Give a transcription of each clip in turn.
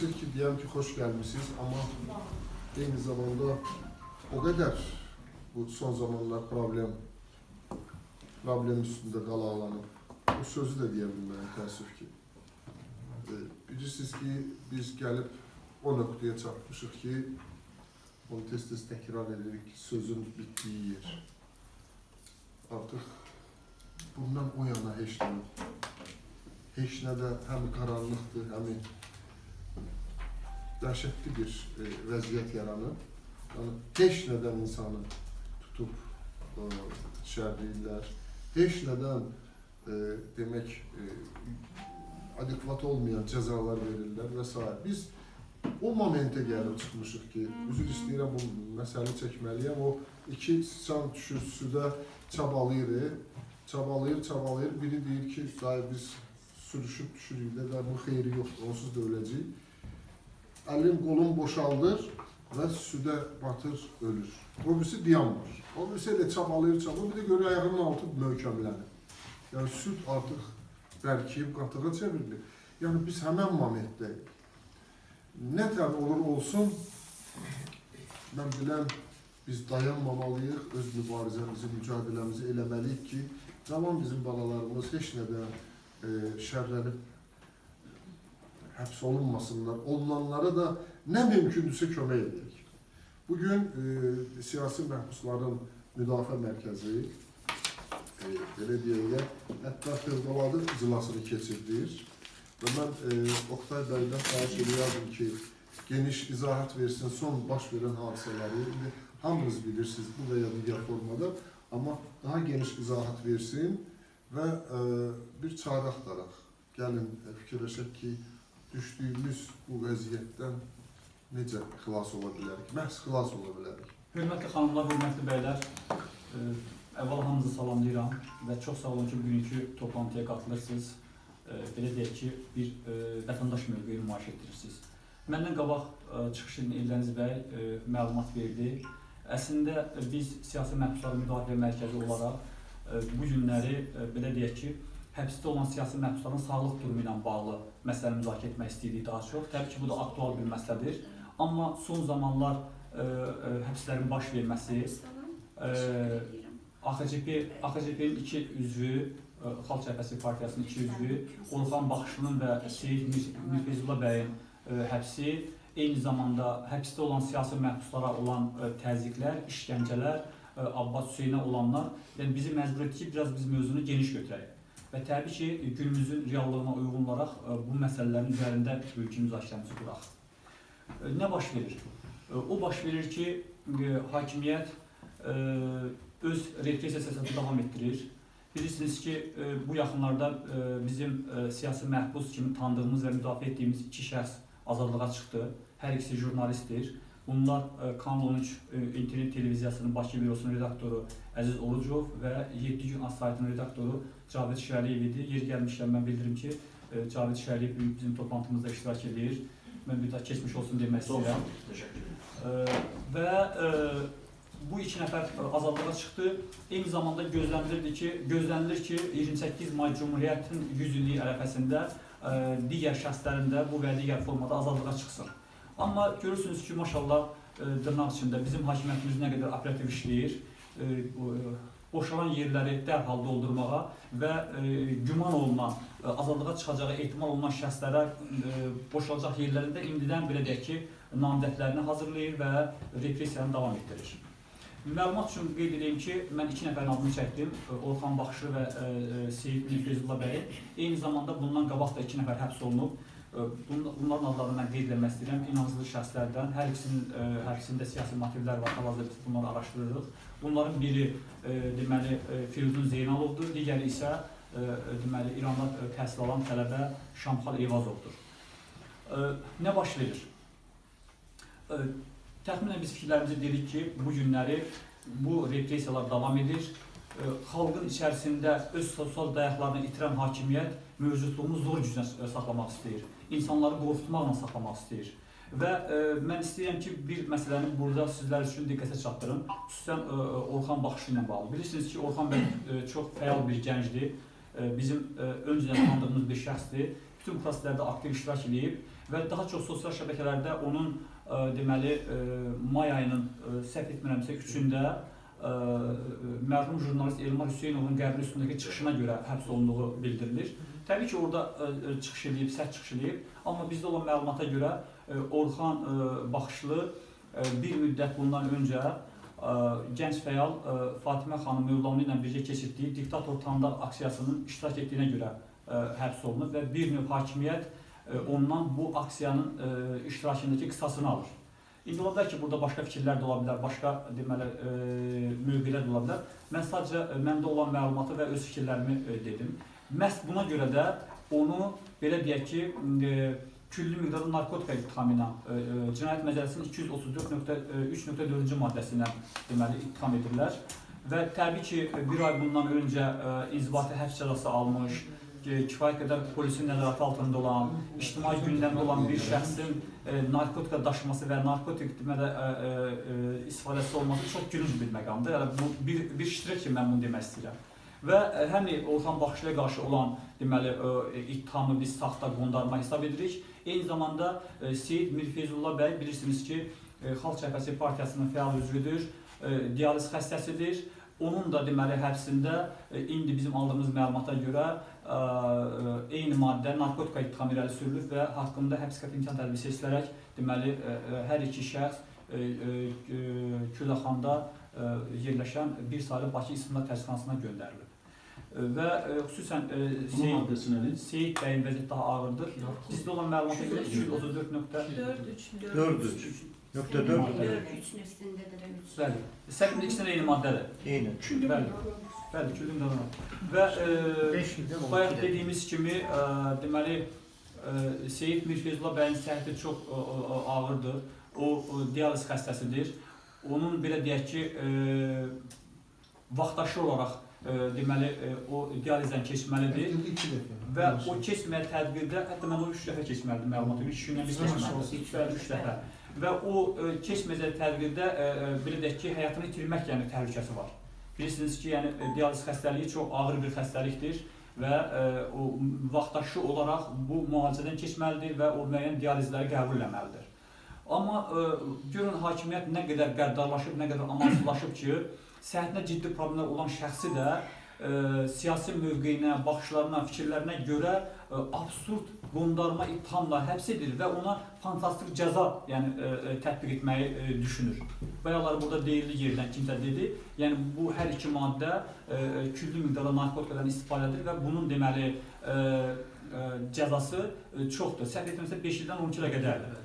seçir ki, deyəm ki, xoş gəlmişsiniz, amma eyni zamanda o qədər bu son zamanlar problem problem üstündə qalaqlanıb. Bu sözü də deyə bilmərəm, təəssüf ki. E, bilirsiniz ki, biz gəlib o nöqtəyə çatmışıq ki, onu tez-tez təkrar edirik ki, sözün bitdiyi yer. Artıq bundan o yana heç nə. Heç nə də həm qaranlıqdır, həm dəhşətli bir e, vəziyyət yaranıb. Yəni heç nədən insanı tutub e, şərləyirlər. Heç nədən e, demək e, adekvat olmayan cəzalar verirlər və s. Biz o momentə gəlib çıxmışıq ki, üzr istəyirəm bu məsələni çəkməliyəm. O iki sıçan düşür suda çabalayır, çabalayır, çabalayır. Biri deyir ki, dayı biz sürüşüb düşürük də, bu xeyri yoxdur, onsuz da öləcəyik. Əlim, qolum boşaldır və suda batır, ölür. O birisi dayanmır. O birisi elə çabalayır, çabalayır, bir də görə ayağının altı möhkəmlənir. Yəni süd artıq bərkiyib qatığa çevrilir. Yəni biz həmən momentdəyik. Nə tər olur olsun, mən bilən biz dayanmamalıyıq, öz mübarizəmizi, mücadiləmizi eləməliyik ki, cavan bizim balalarımız heç nədən e, şərlənib həbs olunmasınlar. Olunanlara da nə mümkündürsə kömək edək. Bugün e, siyasi məhbusların müdafiə mərkəzi e, belə deyək, hətta fövqəladə iclasını keçirdir. Və mən e, Oktay bəydən xahiş edirəm ki, geniş izahat versin son baş verən hadisələri. İndi hamınız bilirsiniz bu və ya digər formada, amma daha geniş izahat versin və e, bir çare axtaraq. Gəlin e, fikirləşək ki, düşdüyümüz bu vəziyyətdən necə xilas ola bilərik? Məhz xilas ola bilərik. Hörmətli xanımlar, hörmətli bəylər, e, əvvəla hamınızı salamlayıram və çox sağ olun ki, bugünkü toplantıya qatılırsınız. E, Belə deyək ki, bir e, vətəndaş mövqeyi nümayiş etdirirsiniz. Məndən qabaq e, çıxış edən Eldəniz bəy e, məlumat verdi. Əslində biz siyasi məhbusların müdafiə mərkəzi olaraq e, bu günləri e, belə deyək ki, həbsdə olan siyasi məhbusların sağlıq durumu ilə bağlı məsələni müzakirə etmək istəyirik daha çox. Təbii ki, bu da aktual bir məsələdir. Amma son zamanlar e, e, həbslərin baş verməsi, e, AXCP, AXCP-nin iki üzvü, e, Xalq Cəbhəsi Partiyasının iki üzvü, Orxan Baxışının və Seyid Mir- Mirfezullah bəyin e, həbsi, eyni zamanda həbsdə olan siyasi məhbuslara olan e, təzyiqlər, işgəncələr, e, Abbas Hüseynə olanlar, yəni bizi məcbur etdi ki, biraz biz mövzunu geniş götürək. Və təbii ki, günümüzün reallığına uyğun olaraq e, bu məsələlərin üzərində mülki müzakirəmizi quraq. E, Nə baş verir? E, O baş verir ki, hakimiyyət öz repressiya siyasətini davam etdirir. Bilirsiniz ki, bu yaxınlarda bizim siyasi məhbus kimi tanıdığımız və müdafiə etdiyimiz iki şəxs azadlığa çıxdı. Hər ikisi jurnalistdir. Bunlar e, Kanal 13 e, internet televiziyasının Bakı bürosunun redaktoru Əziz Orucov və 7 gün az saytının redaktoru Cavid Şəriyev idi. Yer gəlmişkən mən bildirim ki, e, Cavid Şəriyev bugün bizim toplantımızda iştirak edir. Mən bir daha keçmiş olsun demək istəyirəm. Teşekkür ederim. E, və bu iki nəfər azadlığa çıxdı. Eyni zamanda gözlənilirdi ki, gözlənilir ki, 28 may Cümhuriyyətin 100 illiyi ərəfəsində digər şəxslərin də bu və digər formada azadlığa çıxsın. Amma görürsünüz ki, maşallah e, dırnaq içində bizim hakimiyyətimiz nə qədər operativ işləyir. E, e, boşalan yerləri dərhal doldurmağa və e, güman olunan, e, azadlığa çıxacağı ehtimal olunan şəxslərə e, boşalacaq yerlərində indidən belə deyək ki, namizədlərini hazırlayır və repressiyanı davam etdirir. Məlumat üçün qeyd edeyim ki, mən iki nəfərin adını çəkdim. E, Orxan Baxışı və e, e, Seyid Mirfezullah bəy. Eyni zamanda bundan qabaq da iki nəfər həbs olunub. Bun- Bunların adlarını mən qeyd etmək istəyirəm. İnançlı şəxslərdən hər ikisinin həbsində siyasi motivlər var. Hal-hazırda biz bunları araşdırırıq. Bunların biri deməli Firidun Zeynalovdur, digəri isə deməli İranda təhsil alan tələbə Şamxal Eyvazovdur. E, Nə baş verir? Təxminən biz fikirlərimizi dedik ki, bu günləri bu repressiyalar davam edir. Xalqın içərisində öz sosial dayaqlarını itirən hakimiyyət mövcudluğunu zor güclə saxlamaq istəyir. İnsanları qorxutmaqla saxlamaq istəyir. Və e, mən istəyirəm ki, bir məsələni burada sizlər üçün diqqətə çatdırım. Xüsusən e, Orxan baxışı ilə bağlı. Bilirsiniz ki, Orxan bəy e, çox fəal bir gəncdir. E, e, bizim e, öncədən tanıdığımız bir şəxsdir. Bütün proseslərdə aktiv iştirak edib və daha çox sosial şəbəkələrdə onun e, deməli e, may ayının e, səhv etmirəmsə 3-ündə e, mərhum jurnalist Elmar Hüseynovun qəbri üstündəki çıxışına görə həbs olunduğu bildirilir. Təbii ki, orada e, e, çıxış edib, sərt çıxış edib, amma bizdə olan məlumata görə e, Orxan Baxışlı bir müddət bundan öncə gənc fəal Fatimə xanım Mövlamlı ilə birgə keçirdiyi diktator tanıdaq aksiyasının iştirak etdiyinə görə həbs olunub və bir növ hakimiyyət ondan bu aksiyanın iştirakındakı qisasını alır. İndi ola bilər ki, burada başqa fikirlər də ola bilər, başqa deməli e, mövqelər də ola bilər. Mən sadəcə e, məndə olan məlumatı və öz fikirlərimi e, dedim. Məhz buna görə də onu belə deyək ki, e, küllü miqdarda narkotika ittihamı ilə e, e, Cinayət Məcəlləsinin 234.3.4-cü maddəsi ilə deməli ittiham edirlər. Və təbii ki, bir ay bundan öncə e, inzibati həbs cəzası almış, kifayət qədər polisin nəzarəti altında olan, ictimai gündəmdə olan bir şəxsin e, narkotika daşıması və narkotik deməli e, e, e, istifadəsi olması çox gülünc bir məqamdır. Yəni bu bir bir iştirak ki, mən bunu demək istəyirəm. Və e, həm Orxan Baxışlıya qarşı olan deməli e, ittihamı biz saxta qondarma hesab edirik. Eyni zamanda e, Seyid Mirfeyzullah bəy bilirsiniz ki, e, Xalq Cəbhəsi partiyasının fəal üzvüdür, e, dializ xəstəsidir. Onun da deməli həbsində e, indi bizim aldığımız məlumata görə eyni maddə narkotika ittihamı irəli sürülüb və haqqında həbs qəti imkan tədbiri seçilərək deməli ə, ə, hər iki şəxs Küləxanda yerləşən bir saylı Bakı İstinad Təşkilatına göndərilib. Və ə, xüsusən Seyid? Seyid bəyin vəziyyəti daha ağırdır. Bizdə olan məlumata görə 234 nöqtə 4-3. Dört üç. Nöqtə dört. Maddə. 4-3'ün üstündedir. üç. Bəli. Səkin ikisinin eyni maddədir. Eyni. Bəli. Bəli, küllün qanunu. Və on Bayaq dediyimiz kimi, ə, deməli ə, Seyid Mirfeyzullah bəyin səhhəti çox ə, ə, ağırdır. O ə, dializ xəstəsidir. Onun belə deyək ki, ə, vaxtaşı olaraq ə, deməli ə, o dializdən keçməlidir və o keçməyə tədbirdə hətta mən o 3 dəfə keçməlidir məlumatı. 3 gündən bir keçməlidir. Bəli, 3 dəfə. Və o ə, keçməyəcək tədbirdə ə, ə, belə deyək ki, həyatını itirmək yəni təhlükəsi var. Bilirsiniz ki, yəni ə, dializ xəstəliyi çox ağır bir xəstəlikdir və ə, o vaxtaşı olaraq bu müalicədən keçməlidir və o müəyyən dializləri qəbul etməlidir. Amma ə, görün hakimiyyət nə qədər qəddarlaşıb, nə qədər amansızlaşıb ki, səhhətinə ciddi problemlər olan şəxsi də ə, siyasi mövqeyinə, baxışlarına, fikirlərinə görə ə, absurd qondarma ittihamla həbs edilir və ona fantastik cəza, yəni ə, ə, tətbiq etməyi ə, düşünür. Bayaqlar burada deyildi yerdən kimsə dedi. Yəni bu hər iki maddə ə, küllü miqdarda narkotikadan istifadədir və bunun deməli ə, ə, cəzası ə, çoxdur. Səhv etmirəmsə 5 ildən 12 ilə qədərdir.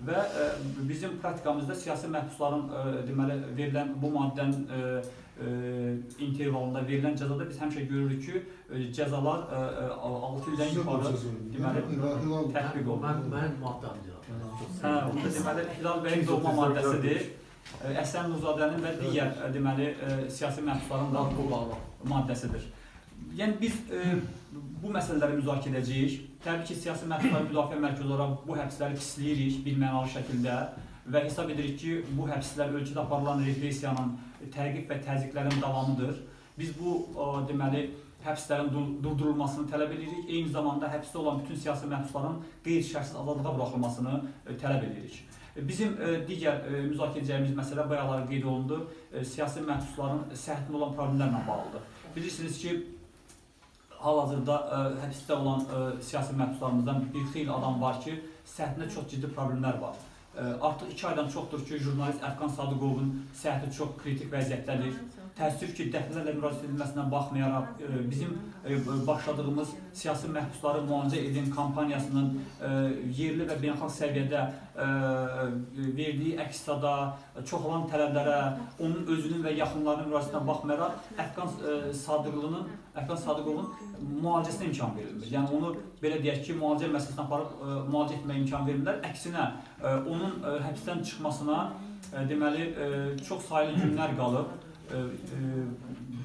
Və ə, bizim praktikamızda siyasi məhbusların ə, deməli verilən bu maddənin ə, ə, intervalında verilən cəzada biz həmişə görürük ki, ə, cəzalar ə, ə, 6 ildən yuxarı deməli tətbiq olunur. Mən mənim maddəmdir. Hə, da deməli Hilal bəyin doğma maddəsidir. Ə, Əsən Nuzadənin və digər deməli siyasi məhbusların da bu maddəsidir. Yəni biz ə, bu məsələləri müzakirə edəcəyik. Təbii ki, siyasi məhbuslar müdafiə mərkəzi olaraq bu həbsləri pisləyirik birmənalı şəkildə və hesab edirik ki, bu həbslər ölkədə aparılan repressiyanın, təqib və təzyiqlərin davamıdır. Biz bu deməli həbslərin dur- durdurulmasını tələb edirik. Eyni zamanda həbsdə olan bütün siyasi məhbusların qeyri-şərtsiz azadlığa buraxılmasını ə, tələb edirik. E, Bizim ə, digər müzakirə edəcəyimiz məsələ bayaqlar qeyd olundu, siyasi məhbusların səhhətində olan problemlərlə bağlıdır. Bilirsiniz ki, hal-hazırda həbsdə olan siyasi məhbuslarımızdan bir xeyli adam var ki, səhhətində çox ciddi problemlər var. Artıq 2 aydan çoxdur ki, jurnalist Əfqan Sadıqovun səhhəti çox kritik vəziyyətdədir. Təəssüf ki, dəfələrlə müraciət edilməsinə baxmayaraq ə, bizim ə, başladığımız siyasi məhbusları müalicə edin kampaniyasının ə, yerli və beynəlxalq səviyyədə verdiyi əks-sada, çoxalan tələblərə, onun özünün və yaxınlarının müraciətinə baxmayaraq Əfqan Sadıqlının, Əfqan Sadıqovun müalicəsinə imkan verilmir. Yəni onu belə deyək ki, müalicə müəssisəsinə aparıb ə, müalicə etməyə imkan verirlər. Əksinə ə, onun ə, həbsdən çıxmasına ə, deməli ə, çox saylı günlər qalıb. Ə, ə,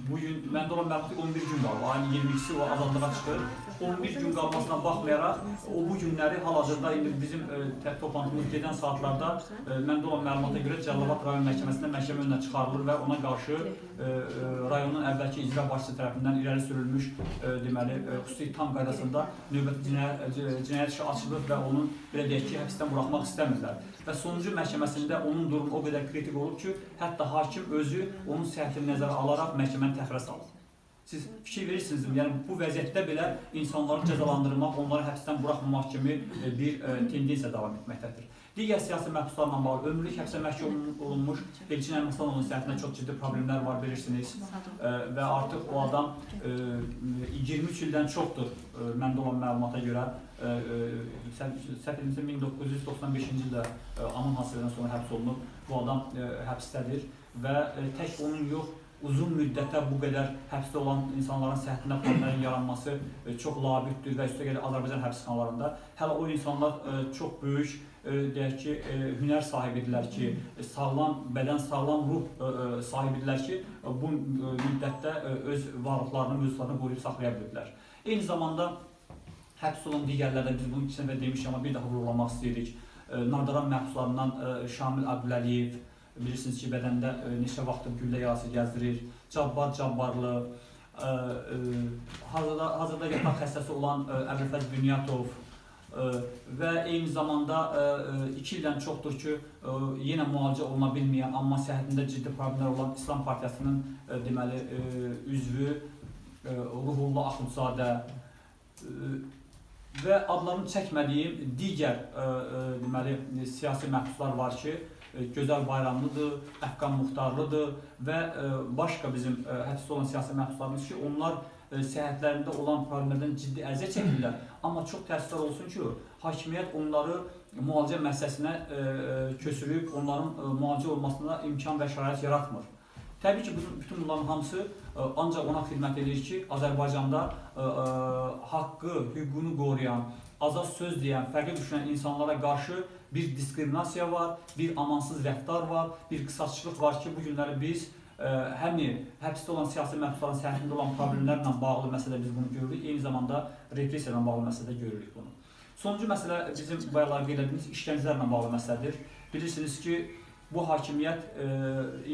bu gün məndə olan məlumat 11 gün qalıb. Ayın 22-si o azadlığa çıxır 11 gün qalmasına baxmayaraq o bu günləri hal-hazırda indi bizim e, tə- toplantımız gedən saatlarda e, məndə olan məlumata görə Cəlilabad rayon məhkəməsində məhkəmə önünə çıxarılır və ona qarşı e, e, rayonun əvvəlki icra başçısı tərəfindən irəli sürülmüş e, deməli e, xüsusi tam qaydasında növbəti cinayət, cinayət işi açılıb və onun belə deyək ki, həbsdən buraxmaq istəmirlər. Və sonuncu məhkəməsində onun durumu o qədər kritik olub ki, hətta hakim özü onun səhhətini nəzərə alaraq məhkəməni təxirə salıb. Siz fikir verirsinizmi? Yəni bu vəziyyətdə belə insanları cəzalandırmaq, onları həbsdən buraxmamaq kimi e, bir e, tendensiya davam etməkdədir. Digər siyasi məhbuslarla bağlı ömürlük həbsə məhkum olunmuş. Elçin Əlməxanovun səhhətində çox ciddi problemlər var bilirsiniz. Və artıq o adam e, 23 ildən çoxdur məndə olan məlumata görə. Səhv səhv etmirəmsə 1995-ci ildə anın hadisədən sonra həbs olunub. Bu adam həbsdədir və tək onun yox, uzun müddətə bu qədər həbsdə olan insanların səhhətində problemlərin yaranması e, çox labüddür və üstəgəl Azərbaycan həbsxanalarında hələ o insanlar e, çox böyük e, deyək ki, hünər sahibidirlər ki, sağlam bədən, sağlam ruh sahibidirlər ki, bu müddətdə öz varlıqlarını, mövzularını qoruyub saxlaya bilirlər. Eyni zamanda həbs olan digərlərdən biz bunu iki dəfə demişik, amma bir daha vurğulamaq istəyirik. Nardaran məhbuslarından Şamil Abdüləliyev, bilirsiniz ki, bədəndə e, neçə vaxtdır güllə yarası gəzdirir. Cabbar Cabbarlı, e, e, hazırda, hazırda yataq xəstəsi olan Əbülfəz Bünyatov və eyni zamanda e, e, iki ildən çoxdur ki, yenə müalicə oluna bilməyən, amma səhhətində ciddi problemlər olan İslam Partiyasının deməli üzvü Ruhullah Axundzadə və adlarını çəkmədiyim digər deməli siyasi məhbuslar var ki, Gözəl Bayramlıdır, Əfqan Muxtarlıdır və ə, başqa bizim ə, həbsdə olan siyasi məhbuslarımız ki, onlar səhhətlərində olan problemlərdən ciddi əziyyət çəkirlər. Amma çox təəssüflər olsun ki, hakimiyyət onları müalicə müəssisəsinə ə, ə, köçürüb, onların müalicə olmasına imkan və şərait yaratmır. Təbii ki, bütün, bunların hamısı ancaq ona xidmət edir ki, Azərbaycanda haqqı, hüququnu qoruyan, azad söz deyən, fərqli düşünən insanlara qarşı bir diskriminasiya var, bir amansız rəftar var, bir qısaççılıq var ki, bu günləri biz ə, həm həbsdə olan siyasi məhbusların səhhətində olan problemlərlə bağlı məsələ biz bunu görürük, eyni zamanda repressiya ilə bağlı məsələdə görürük bunu. Sonuncu məsələ bizim bayaqlar qeyd etdiyimiz işgəncələrlə bağlı məsələdir. Bilirsiniz ki, bu hakimiyyət e,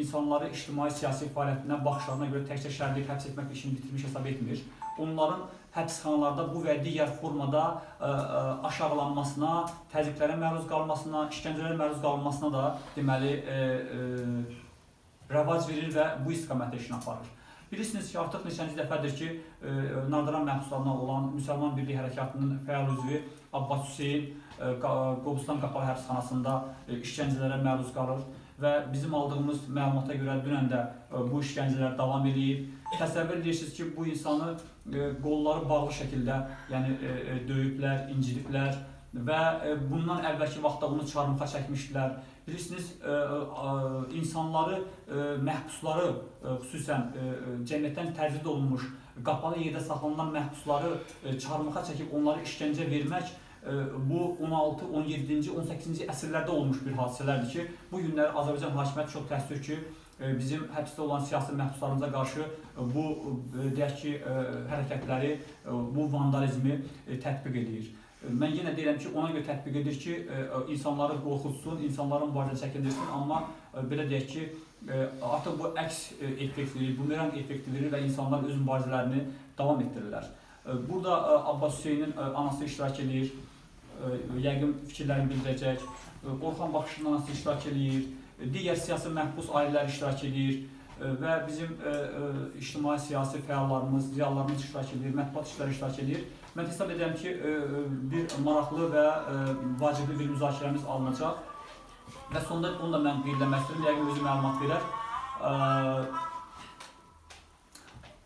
insanları ictimai siyasi fəaliyyətinə, baxışlarına görə təkcə şərlik həbs etmək işini bitirmiş hesab etmir. Onların həbsxanalarda bu və digər formada ə, ə, aşağılanmasına, təzyiqlərə məruz qalmasına, işgəncələrə məruz qalmasına da deməli ə, ə, rəvac verir və bu istiqamətdə işini aparır. Bilirsiniz ki, artıq neçənci dəfədir ki, ə, Nardaran məhbuslarına olan Müsəlman Birliyi Hərəkatının fəal üzvü Abbas Qa- Qobustan Qapalı həbsxanasında işgəncələrə məruz qalır və bizim aldığımız məlumata görə dünən də ə, bu işgəncələr davam eləyir. Təsəvvür edirsiniz ki, bu insanı ə, qolları bağlı şəkildə, yəni ə, döyüblər, incidiblər və bundan əvvəlki vaxtda bunu çarmıxa çəkmişdilər. Bilirsiniz, insanları, məhbusları, xüsusən cəmiyyətdən təzyiq olunmuş, qapalı yerdə saxlanılan məhbusları çarmıxa çəkib onları işgəncə vermək bu 16, 17-ci, 18-ci əsrlərdə olmuş bir hadisələrdir ki, bu günləri Azərbaycan hakimiyyəti çox təəssüf ki, ə, bizim həbsdə olan siyasi məhbuslarımıza qarşı ə, bu ə, deyək ki, hərəkətləri, bu vandalizmi tətbiq edir. Mən yenə deyirəm ki, ona görə tətbiq edir ki, insanları qorxutsun, insanların mübarizə çəkindirsin, amma belə deyək ki, artıq bu əks effekt verir, bumerang effekti verir və insanlar öz mübarizələrini davam etdirirlər. Burada Abbas Hüseynin anası iştirak edir, yəqin fikirlərini bildirəcək. Orxan Baxışın anası iştirak ə, digər siyasi məhbus ailələr iştirak ə, və bizim ictimai siyasi fəallarımız, ziyalılarımız iştirak edir, mətbuat işləri iştirak edir. Mən hesab edirəm ki, bir maraqlı və vacibli bir müzakirəmiz alınacaq. Və sonda onu da mən qeydləmək istəyirəm, yəqin özü məlumat verər.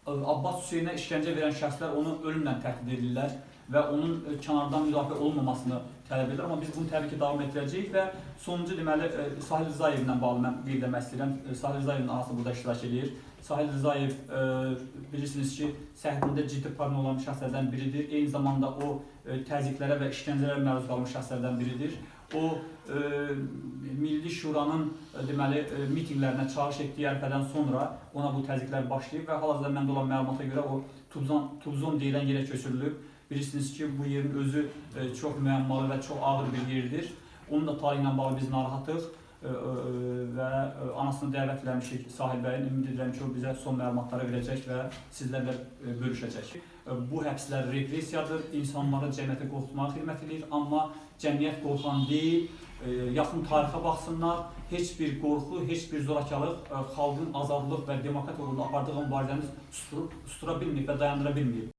Abbas Hüseynə işgəncə verən şəxslər onu ölümlə təhdid edirlər və onun ə, kənardan müdafiə olunmamasını tələb edirlər. Amma biz bunu təbii ki, davam etdirəcəyik və sonuncu deməli ə, Sahil Rızayevlə bağlı mən qeyd etmək istəyirəm. Ə, Sahil Rızayevin anası burada iştirak edir. Sahil Rızayev ə, bilirsiniz ki, səhhətində ciddi problem olan şəxslərdən biridir. Eyni zamanda o təzyiqlərə və işgəncələrə məruz qalmış şəxslərdən biridir. O Milli Şuranın deməli mitinqlərinə çağırış etdiyi ərəfədən sonra ona bu təzyiqlər başlayıb və hal-hazırda məndə olan məlumata görə o Tubzon, Tubzon deyilən yerə köçürülüb Bilirsiniz ki, bu yerin özü e, çox müəmmalı və çox ağır bir yerdir. Onun da tarihi ilə bağlı biz narahatıq e, e, və anasını dəvət eləmişik Sahil bəyin. Ümid edirəm ki, o bizə son məlumatları verəcək və sizlərlə bölüşəcək. Bu həbslər repressiyadır, insanları cəmiyyətə qorxutmağa xidmət edir, amma cəmiyyət qorxan deyil, yaxın tarixə baxsınlar, heç bir qorxu, heç bir zorakılıq e, xalqın azadlıq və demokratiya uğrunda apardığı mübarizəni sustura, sustura bilməyib və dayandıra bilməyib.